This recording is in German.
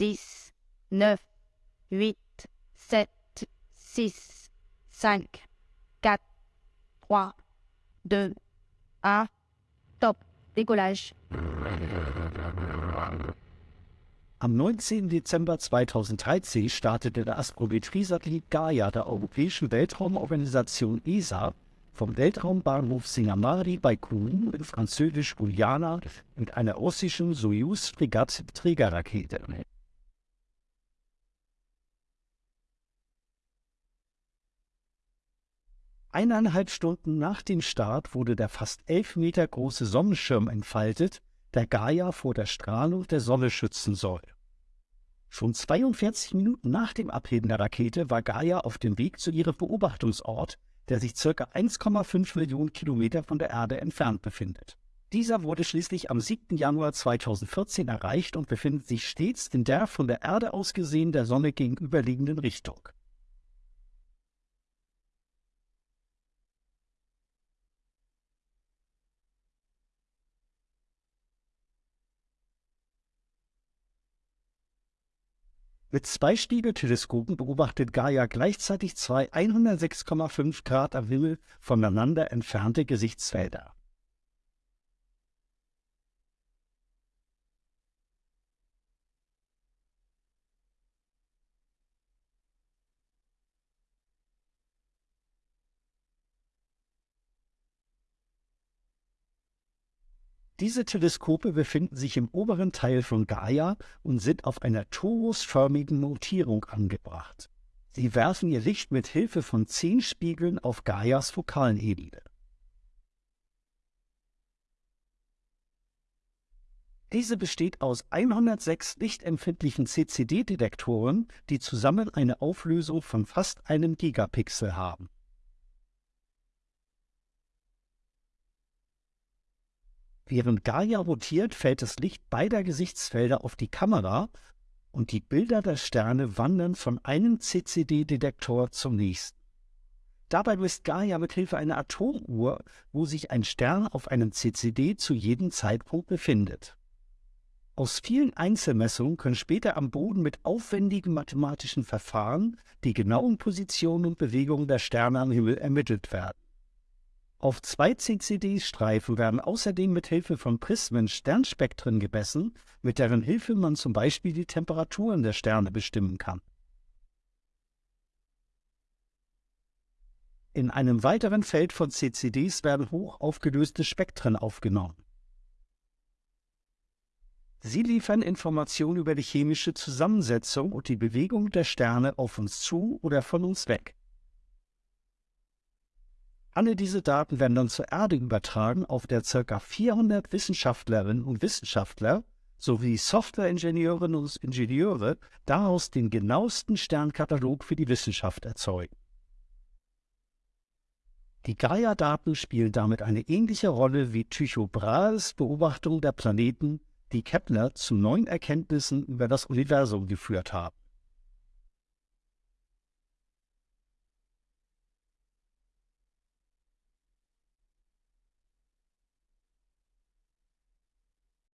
dix, neuf, huit, sept, six, cinq, quatre, trois, deux, un. Top. Décollage. Am 19. Dezember 2013 startete der Astrometrie-Satellit Gaia der Europäischen Weltraumorganisation ESA vom Weltraumbahnhof Singamari bei Kourou in Französisch-Guyana mit einer russischen Soyuz-Fregatt-Trägerrakete. Eineinhalb Stunden nach dem Start wurde der fast elf Meter große Sonnenschirm entfaltet, der Gaia vor der Strahlung der Sonne schützen soll. Schon 42 Minuten nach dem Abheben der Rakete war Gaia auf dem Weg zu ihrem Beobachtungsort, der sich ca. 1,5 Millionen Kilometer von der Erde entfernt befindet. Dieser wurde schließlich am 7. Januar 2014 erreicht und befindet sich stets in der von der Erde aus gesehen der Sonne gegenüberliegenden Richtung. Mit zwei Spiegelteleskopen beobachtet Gaia gleichzeitig zwei 106,5 Grad am Himmel voneinander entfernte Gesichtsfelder. Diese Teleskope befinden sich im oberen Teil von Gaia und sind auf einer torusförmigen Notierung angebracht. Sie werfen ihr Licht mit Hilfe von zehn Spiegeln auf Gaias Fokalenebene. Diese besteht aus 106 lichtempfindlichen CCD-Detektoren, die zusammen eine Auflösung von fast einem Gigapixel haben. Während Gaia rotiert, fällt das Licht beider Gesichtsfelder auf die Kamera und die Bilder der Sterne wandern von einem CCD-Detektor zum nächsten. Dabei misst Gaia mit Hilfe einer Atomuhr, wo sich ein Stern auf einem CCD zu jedem Zeitpunkt befindet. Aus vielen Einzelmessungen können später am Boden mit aufwendigen mathematischen Verfahren die genauen Positionen und Bewegungen der Sterne am Himmel ermittelt werden. Auf zwei CCD-Streifen werden außerdem mit Hilfe von Prismen Sternspektren gemessen, mit deren Hilfe man zum Beispiel die Temperaturen der Sterne bestimmen kann. In einem weiteren Feld von CCDs werden hoch aufgelöste Spektren aufgenommen. Sie liefern Informationen über die chemische Zusammensetzung und die Bewegung der Sterne auf uns zu oder von uns weg. Alle diese Daten werden dann zur Erde übertragen, auf der ca. 400 Wissenschaftlerinnen und Wissenschaftler sowie Softwareingenieurinnen und Ingenieure daraus den genauesten Sternkatalog für die Wissenschaft erzeugen. Die Gaia-Daten spielen damit eine ähnliche Rolle wie Tycho Brahes Beobachtung der Planeten, die Kepler zu neuen Erkenntnissen über das Universum geführt haben.